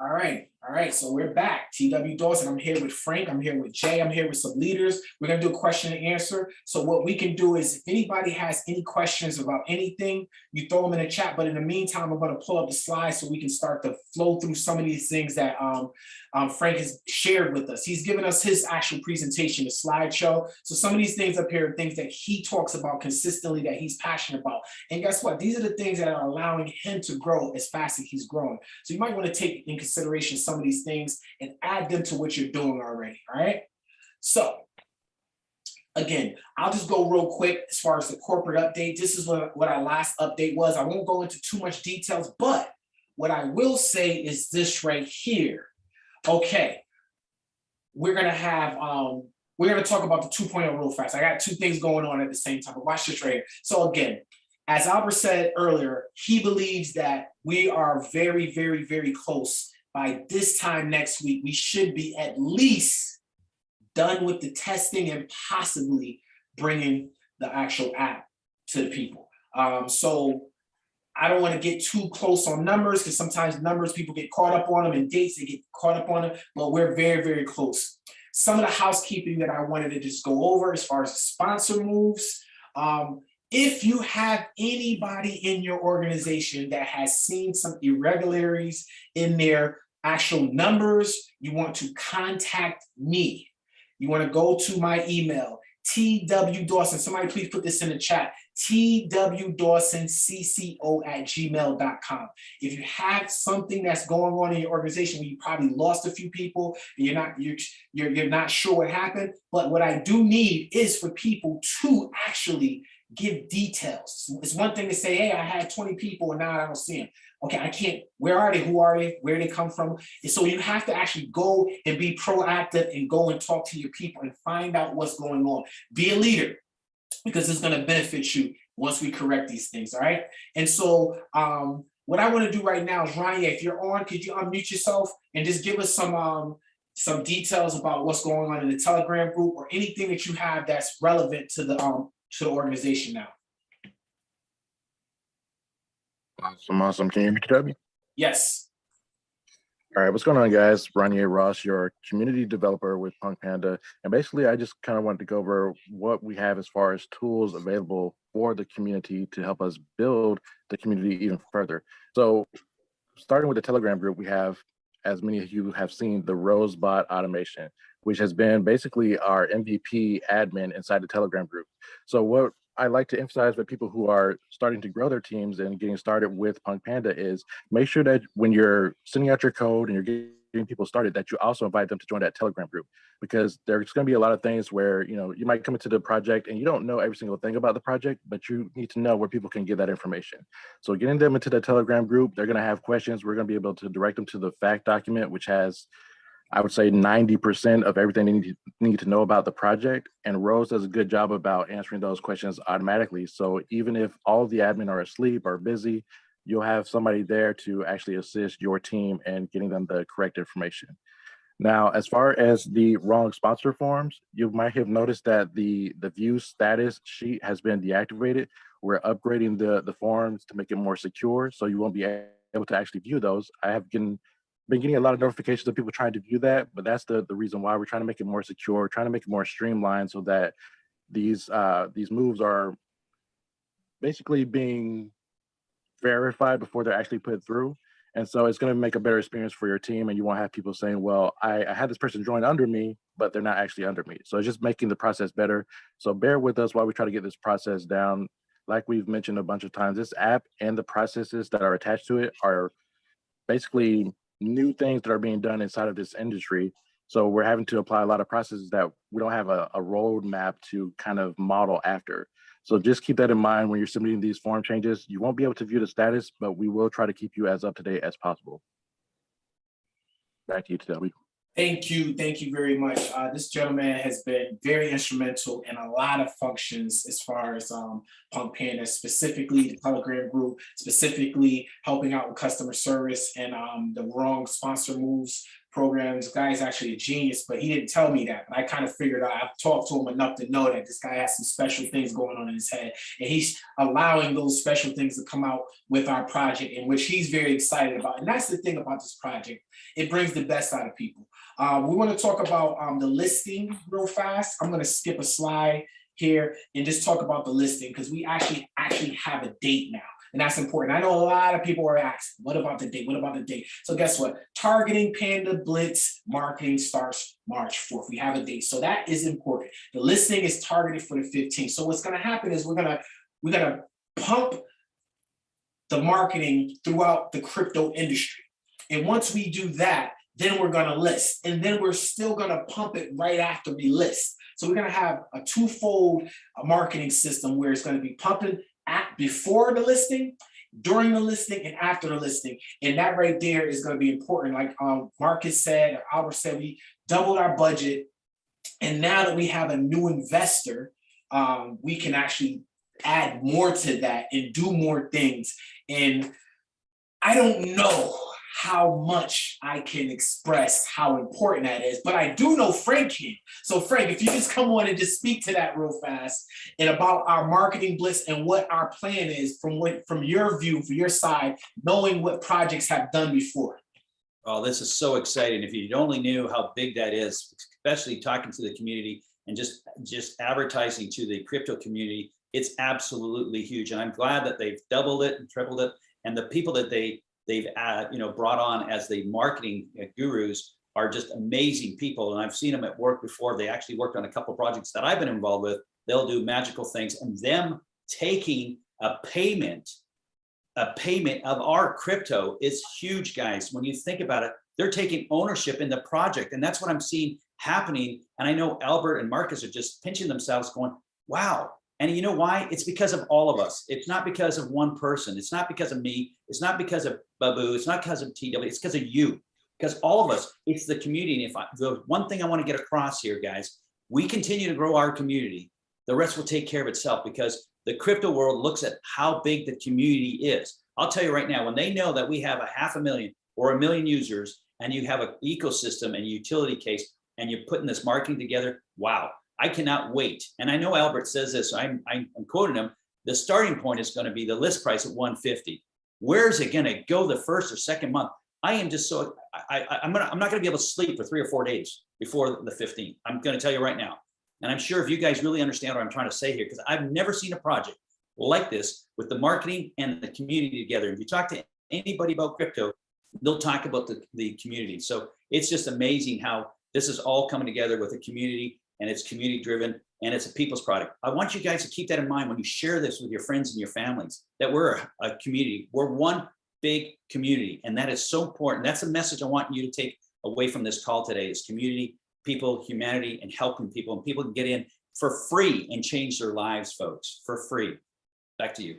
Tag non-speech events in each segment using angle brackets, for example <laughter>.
All right, all right, so we're back. TW Dawson, I'm here with Frank, I'm here with Jay, I'm here with some leaders. We're gonna do a question and answer. So what we can do is if anybody has any questions about anything, you throw them in the chat, but in the meantime, I'm gonna pull up the slides so we can start to flow through some of these things that um, um, Frank has shared with us. He's given us his actual presentation, the slideshow. So some of these things up here are things that he talks about consistently that he's passionate about. And guess what? These are the things that are allowing him to grow as fast as he's growing. So you might want to take in consideration some of these things and add them to what you're doing already, all right? So again, I'll just go real quick as far as the corporate update. This is what, what our last update was. I won't go into too much details, but what I will say is this right here. Okay, we're gonna have, um, we're gonna talk about the 2.0 real fast. I got two things going on at the same time, but watch this right here. So again, as Albert said earlier, he believes that we are very, very, very close. By this time next week, we should be at least done with the testing and possibly bringing the actual app to the people. Um, so I don't want to get too close on numbers because sometimes numbers, people get caught up on them and dates, they get caught up on them, but we're very, very close. Some of the housekeeping that I wanted to just go over as far as sponsor moves. Um, if you have anybody in your organization that has seen some irregularities in their actual numbers, you want to contact me. You want to go to my email, TW Dawson. Somebody please put this in the chat. twdawsoncco at gmail.com. If you have something that's going on in your organization where you probably lost a few people and you're not you're, you're, you're not sure what happened, but what I do need is for people to actually give details. It's one thing to say, hey, I had 20 people and now I don't see them. Okay, I can't, where are they? Who are they? Where they come from? And so you have to actually go and be proactive and go and talk to your people and find out what's going on. Be a leader because it's going to benefit you once we correct these things, all right? And so um, what I want to do right now is, Ryan, if you're on, could you unmute yourself and just give us some um, some details about what's going on in the Telegram group or anything that you have that's relevant to the um, to the organization now. Awesome, awesome. Can you hear me? Yes. All right, what's going on, guys? Ranier Ross, your community developer with Punk Panda. And basically, I just kind of wanted to go over what we have as far as tools available for the community to help us build the community even further. So starting with the Telegram group, we have, as many of you have seen, the Rosebot automation, which has been basically our MVP admin inside the Telegram group. So what I like to emphasize with people who are starting to grow their teams and getting started with Punk Panda is make sure that when you're sending out your code and you're getting people started, that you also invite them to join that Telegram group because there's going to be a lot of things where you know you might come into the project and you don't know every single thing about the project, but you need to know where people can get that information. So getting them into the Telegram group, they're going to have questions. We're going to be able to direct them to the fact document, which has I would say 90% of everything they need, need to know about the project. And Rose does a good job about answering those questions automatically. So even if all the admin are asleep or busy, you'll have somebody there to actually assist your team and getting them the correct information. Now, as far as the wrong sponsor forms, you might have noticed that the, the view status sheet has been deactivated. We're upgrading the, the forms to make it more secure, so you won't be able to actually view those. I have been been getting a lot of notifications of people trying to view that, but that's the, the reason why we're trying to make it more secure, trying to make it more streamlined so that these uh, these moves are basically being verified before they're actually put through. And so it's going to make a better experience for your team and you won't have people saying, well, I, I had this person join under me, but they're not actually under me. So it's just making the process better. So bear with us while we try to get this process down. Like we've mentioned a bunch of times, this app and the processes that are attached to it are basically new things that are being done inside of this industry. So we're having to apply a lot of processes that we don't have a, a roadmap to kind of model after. So just keep that in mind when you're submitting these form changes. You won't be able to view the status, but we will try to keep you as up to date as possible. Back to you, Teddy. Thank you, thank you very much. Uh, this gentleman has been very instrumental in a lot of functions as far as um, Punk Panda, specifically the Telegram group, specifically helping out with customer service and um, the wrong sponsor moves programs. This guy is actually a genius, but he didn't tell me that. But I kind of figured out, I've talked to him enough to know that this guy has some special things going on in his head. And he's allowing those special things to come out with our project in which he's very excited about. And that's the thing about this project. It brings the best out of people. Uh, we want to talk about um, the listing real fast. I'm going to skip a slide here and just talk about the listing because we actually actually have a date now. And that's important. I know a lot of people are asking, what about the date? What about the date? So guess what? Targeting Panda Blitz marketing starts March 4th. We have a date. So that is important. The listing is targeted for the 15th. So what's going to happen is we're going to we're going to pump the marketing throughout the crypto industry. And once we do that, then we're to list. And then we're still to pump it right after we list. So we're to have a twofold uh, marketing system where it's to be pumping at before the listing, during the listing, and after the listing. And that right there is to be important. Like um, Marcus said, or Albert said, we doubled our budget. And now that we have a new investor, um, we can actually add more to that and do more things. And I don't know how much I can express how important that is, but I do know Frank can. So Frank, if you just come on and just speak to that real fast and about our marketing blitz and what our plan is from what from your view, from your side, knowing what projects have done before. Oh, this is so exciting. If you only knew how big that is, especially talking to the community and just, just advertising to the crypto community, it's absolutely huge. And I'm glad that they've doubled it and tripled it. And the people that they they've uh, you know brought on as the marketing gurus are just amazing people. And I've seen them at work before. They actually worked on a couple projects that I've been involved with. They'll do magical things and them taking a payment a payment of our crypto is huge guys. When you think about it they're taking ownership in the project. And that's what I'm seeing happening. And I know Albert and Marcus are just pinching themselves going wow and you know why? It's because of all of us. It's not because of one person. It's not because of me. It's not because of Babu. It's not because of TW. It's because of you. Because all of us, it's the community. And if I, the one thing I want to get across here, guys, we continue to grow our community. The rest will take care of itself because the crypto world looks at how big the community is. I'll tell you right now, when they know that we have a half a million or a million users and you have an ecosystem and utility case and you're putting this marketing together, wow, I cannot wait. And I know Albert says this, I'm, I'm, quoting him, the starting point is gonna be the list price at 150. Where's it gonna go the first or second month? I am just so, I, I, I'm, gonna, I'm not gonna be able to sleep for three or four days before the 15th. I'm gonna tell you right now. And I'm sure if you guys really understand what I'm trying to say here, because I've never seen a project like this with the marketing and the community together. If you talk to anybody about crypto, they'll talk about the, the community. So it's just amazing how this is all coming together with the community and it's community driven and it's a people's product. I want you guys to keep that in mind when you share this with your friends and your families, that we're a, community. We're one big community. And that is so important. That's a message I want you to take away from this call today is community, people, humanity, and helping people. And people can get in for free and change their lives, folks, for free. Back to you.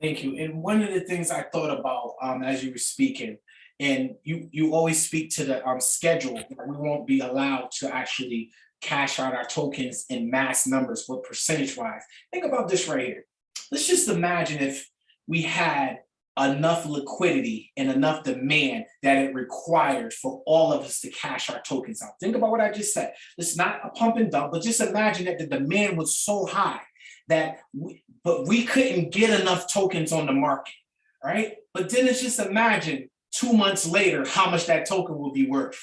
Thank you. And one of the things I thought about um, as you were speaking, and you you always speak to the um, schedule that we won't be allowed to actually cash out our tokens in mass numbers, what percentage wise. Think about this right here. Let's just imagine if we had enough liquidity and enough demand that it required for all of us to cash our tokens out. Think about what I just said. It's not a pump and dump, but just imagine that the demand was so high that we, but we couldn't get enough tokens on the market, right? But then it's just imagine two months later how much that token will be worth.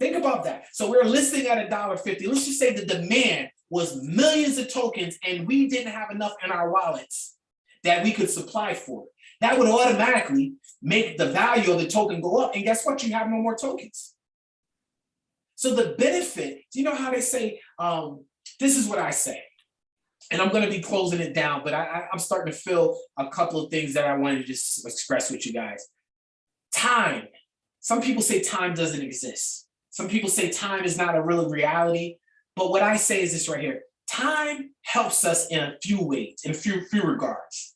Think about that. So we're listing at a dollar fifty. Let's just say the demand was millions of tokens and we didn't have enough in our wallets that we could supply for it. That would automatically make the value of the token go up. And guess what? You have no more tokens. So the benefit, do you know how they say, um, this is what I say, and I'm going to be closing it down, but I, I'm starting to feel a couple of things that I wanted to just express with you guys. Time. Some people say time doesn't exist. Some people say time is not a real reality, but what I say is this right here. Time helps us in a few ways, in a few, few regards.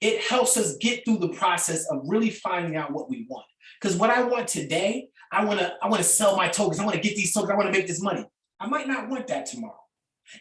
It helps us get through the process of really finding out what we want. Because what I want today, I want to I want to sell my tokens. I want to get these tokens. I want to make this money. I might not want that tomorrow.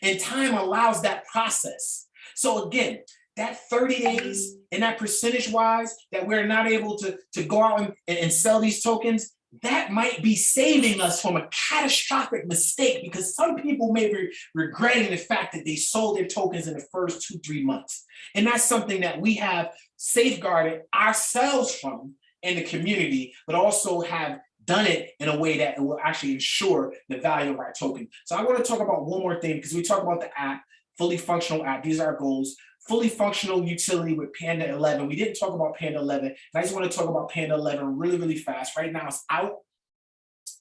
And time allows that process. So again, that 30 days and that percentage wise, that we're not able to, to go out and, and sell these tokens, that might be saving us from a catastrophic mistake because some people may be regretting the fact that they sold their tokens in the first two, three months. And that's something that we have safeguarded ourselves from in the community, but also have done it in a way that it will actually ensure the value of our token. So I want to talk about one more thing because we talk about the app, fully functional app. These are our goals. Fully functional utility with Panda 11. We didn't talk about Panda 11. And I just want to talk about Panda 11 really, really fast. Right now it's out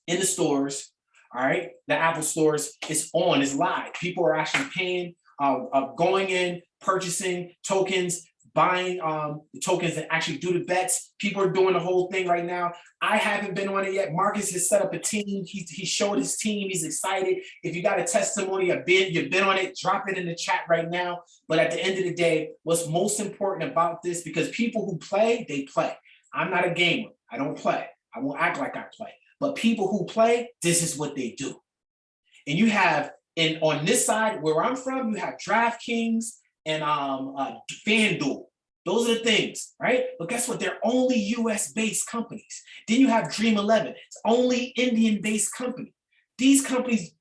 in the stores. All right, the Apple stores, it's on, it's live. People are actually paying, uh, uh, going in, purchasing tokens, buying um, the tokens that actually do the bets. People are doing the whole thing right now. I haven't been on it yet. Marcus has set up a team. He, he showed his team. He's excited. If you got a testimony, a bid, you've been on it, drop it in the chat right now. But at the end of the day, what's most important about this, because people who play, they play. I'm not a gamer. I don't play. I won't act like I play. But people who play, this is what they do. And you have, and on this side where I'm from, you have DraftKings and um, uh, FanDuel. Those are the things, right? But guess what? They're only US based companies. Then you have Dream 11. It's only Indian based company. These companies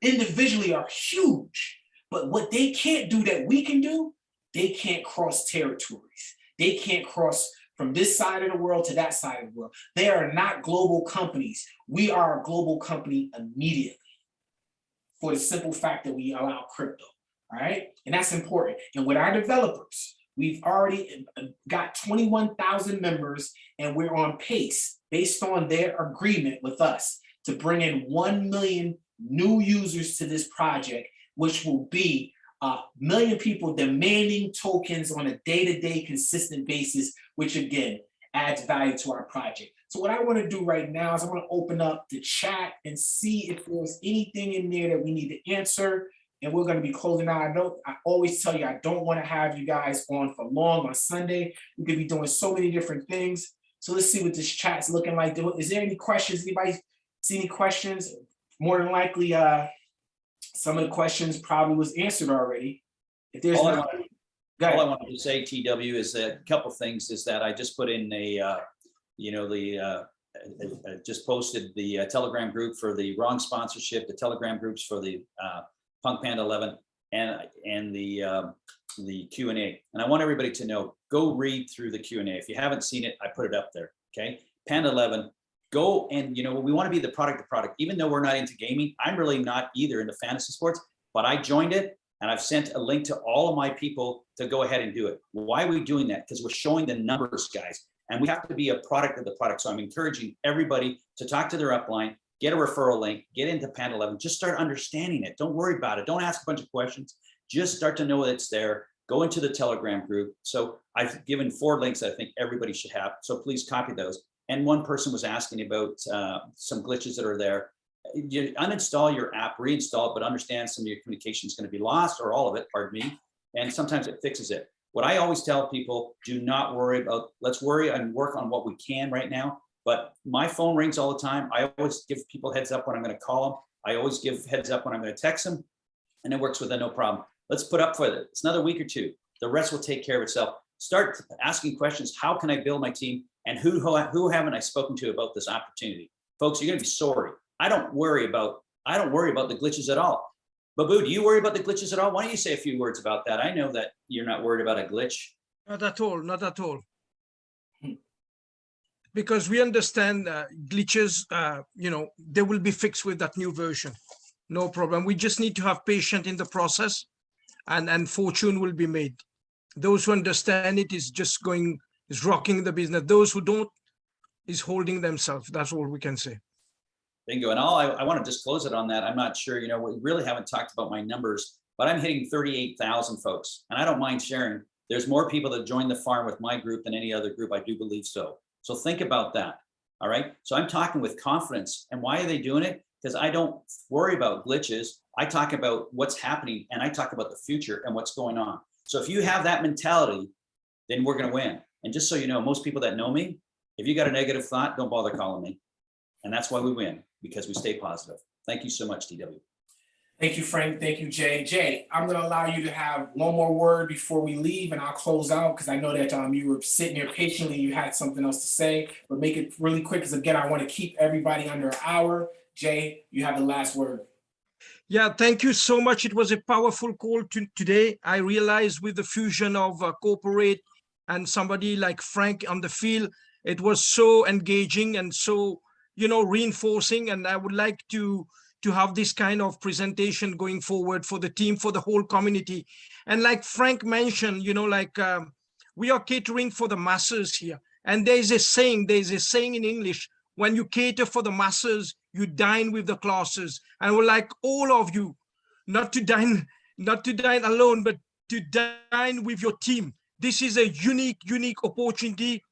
individually are huge, but what they can't do that we can do, they can't cross territories. They can't cross from this side of the world to that side of the world. They are not global companies. We are a global company immediately for the simple fact that we allow crypto, all right? And that's important. And with our developers, we've already uh, got 21,000 members and we're on pace based on their agreement with us to bring in 1 million new users to this project, which will be a million people demanding tokens on a day-to-day consistent basis, which again, adds value to our project. So what I wanna do right now is I wanna open up the chat and see if there's anything in there that we need to answer. And we're gonna be closing out. I know, I always tell you, I don't wanna have you guys on for long on Sunday. We could be doing so many different things. So let's see what this chat's looking like. Is there any questions? Anybody see any questions? More than likely, uh, some of the questions probably was answered already. If there's All I no, wanted- go All I wanted to say, TW, is that a couple things is that I just put in a, uh, you know, the, uh, I- I just posted the uh, Telegram group for the wrong sponsorship, the Telegram groups for the uh, Punk Panda 11 and, and the, um, the Q and A. And I want everybody to know, go read through the Q and A. If you haven't seen it, I put it up there, okay? Panda 11, go and, you know, we want to be the product to product, even though we're not into gaming. I'm really not either into fantasy sports, but I joined it and I've sent a link to all of my people to go ahead and do it. Why are we doing that? Because we're showing the numbers, guys, and we have to be a product of the product. So I'm encouraging everybody to talk to their upline, get a referral link, get into Panda 11, just start understanding it. Don't worry about it. Don't ask a bunch of questions. Just start to know that it's there. Go into the Telegram group. So I've given four links that I think everybody should have. So please copy those. And one person was asking about uh, some glitches that are there. You uninstall your app, reinstall it, but understand some of your communication is going to be lost or all of it, pardon me. And sometimes it fixes it. What I always tell people, do not worry about, let's worry and work on what we can right now. But my phone rings all the time. I always give people heads up when I'm going to call them. I always give heads up when I'm going to text them and it works with it, no problem. Let's put up for it. It's another week or two. The rest will take care of itself. Start asking questions. How can I build my team? And who, who, who haven't I spoken to about this opportunity? Folks, you're gonna be sorry. I don't worry about, I don't worry about the glitches at all. Babu, do you worry about the glitches at all? Why don't you say a few words about that? I know that you're not worried about a glitch. Not at all, not at all. Because we understand uh, glitches, uh, you know, they will be fixed with that new version. No problem. We just need to have patience in the process and, and fortune will be made. Those who understand it is just going, is rocking the business. Those who don't is holding themselves. That's all we can say. Bingo. And all I, I want to just close it on that. I'm not sure, you know, we really haven't talked about my numbers, but I'm hitting 38,000 folks and I don't mind sharing. There's more people that join the farm with my group than any other group. I do believe so. So think about that. All right. So I'm talking with confidence. And why are they doing it? Because I don't worry about glitches. I talk about what's happening and I talk about the future and what's going on. So if you have that mentality, then we're going to win. And just so you know, most people that know me, if you got a negative thought, don't bother calling me. And that's why we win, because we stay positive. Thank you so much, TW. Thank you, Frank. Thank you, Jay. Jay, I'm gonna allow you to have one more word before we leave and I'll close out because I know that um you were sitting here patiently, you had something else to say, but make it really quick because again, I want to keep everybody under an hour. Jay, you have the last word. Yeah, thank you so much. It was a powerful call to, today. I realized with the fusion of uh, corporate and somebody like Frank on the field, it was so engaging and so, you know, reinforcing. And I would like to to have this kind of presentation going forward for the team, for the whole community. And like Frank mentioned, you know, like um, we are catering for the masses here. And there's a saying, there's a saying in English, when you cater for the masses, you dine with the classes. And we're like all of you, not to dine, <laughs> not to dine alone, but to dine with your team. This is a unique, unique opportunity.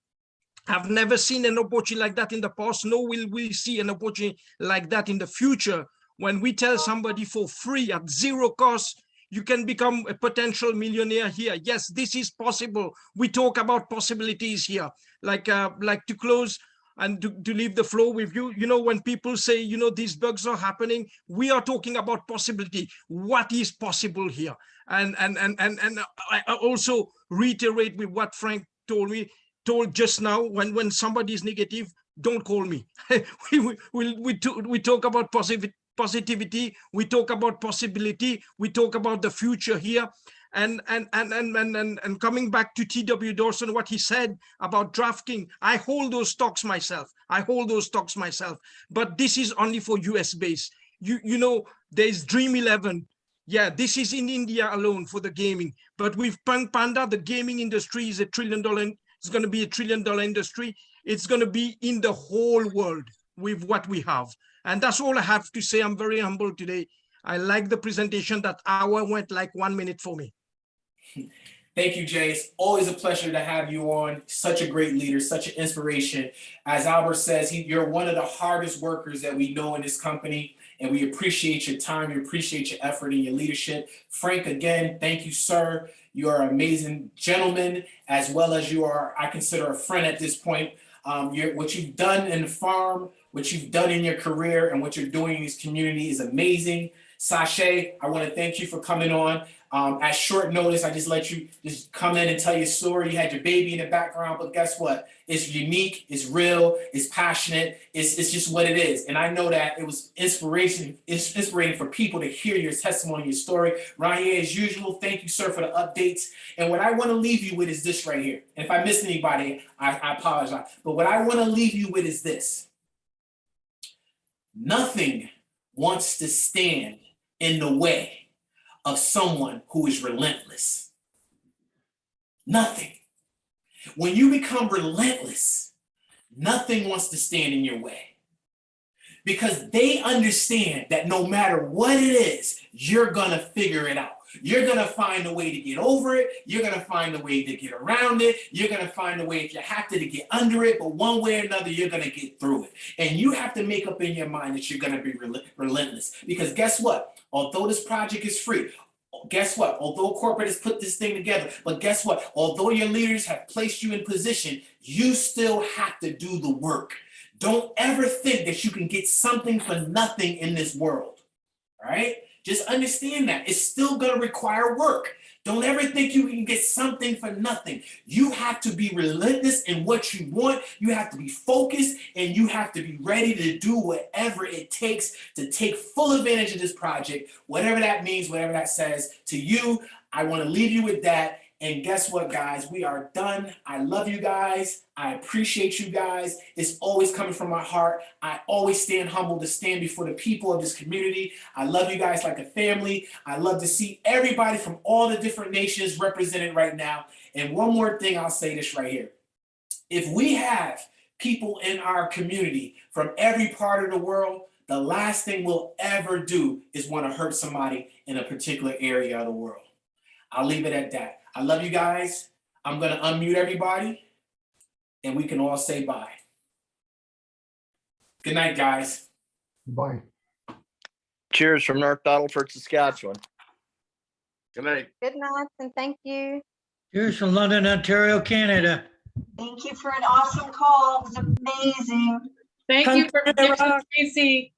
I've never seen an opportunity like that in the past, nor will we see an opportunity like that in the future. When we tell somebody for free at zero cost, you can become a potential millionaire here. Yes, this is possible. We talk about possibilities here. Like, uh, like to close, and to, to leave the floor with you you know when people say you know these bugs are happening we are talking about possibility what is possible here and and and and, and I also reiterate with what frank told me told just now when when somebody is negative don't call me <laughs> we we we, we, we talk about positive positivity. We talk about possibility. We talk about the future here. And and and and and and, and coming back to tw dawson what he said about drafting i hold those stocks myself. I hold those stocks myself. But this is only for us based you you know there's dream 11 yeah this is in india alone for the gaming. But with punk panda the gaming industry is a trillion dollar it's going to be a trillion dollar industry. It's going to be in the whole world with what we have and that's all i have to say i'm very humble today i like the presentation that hour went like one minute for me <laughs> Thank you, Jace. Always a pleasure to have you on. Such a great leader, such an inspiration. As Albert says, he, you're one of the hardest workers that we know in this company, and we appreciate your time, we appreciate your effort and your leadership. Frank, again, thank you, sir. You are an amazing gentleman, as well as you are, I consider a friend at this point. Um, what you've done in the farm, what you've done in your career, and what you're doing in this community is amazing. Sashay, I want to thank you for coming on. Um, at short notice, I just let you just come in and tell your story. You had your baby in the background, but guess what? It's unique, it's real, it's passionate, it's, it's just what it is. And I know that it was inspiration, it's inspiring for people to hear your testimony, your story. Ryan, as usual, thank you, sir, for the updates. And what I want to leave you with is this right here. And if I miss anybody, I, I apologize. But what I want to leave you with is this. Nothing wants to stand in the way of someone who is relentless. Nothing. When you become relentless, nothing wants to stand in your way. Because they understand that no matter what it is, you're gonna figure it out. You're gonna find a way to get over it. You're gonna find a way to get around it. You're gonna find a way, if you have to, to get under it, but one way or another, you're gonna get through it. And you have to make up in your mind that you're gonna be rel- relentless. Because guess what? Although this project is free, guess what? Although corporate has put this thing together, but guess what? Although your leaders have placed you in position, you still have to do the work. Don't ever think that you can get something for nothing in this world. All right? Just understand that it's still going to require work. Don't ever think you can get something for nothing. You have to be relentless in what you want. You have to be focused and you have to be ready to do whatever it takes to take full advantage of this project, whatever that means, whatever that says to you. I want to leave you with that. And guess what, guys? We are done. I love you guys. I appreciate you guys. It's always coming from my heart. I always stand humble to stand before the people of this community. I love you guys like a family. I love to see everybody from all the different nations represented right now. And one more thing, I'll say this right here. If we have people in our community from every part of the world, the last thing we'll ever do is want to hurt somebody in a particular area of the world. I'll leave it at that. I love you guys. I'm going to unmute everybody and we can all say bye. Good night, guys. Bye. Cheers from North Battleford, Saskatchewan. Good night. Good night and thank you. Here's from London, Ontario, Canada. Thank you for an awesome call. It was amazing. Thank you for Tracy.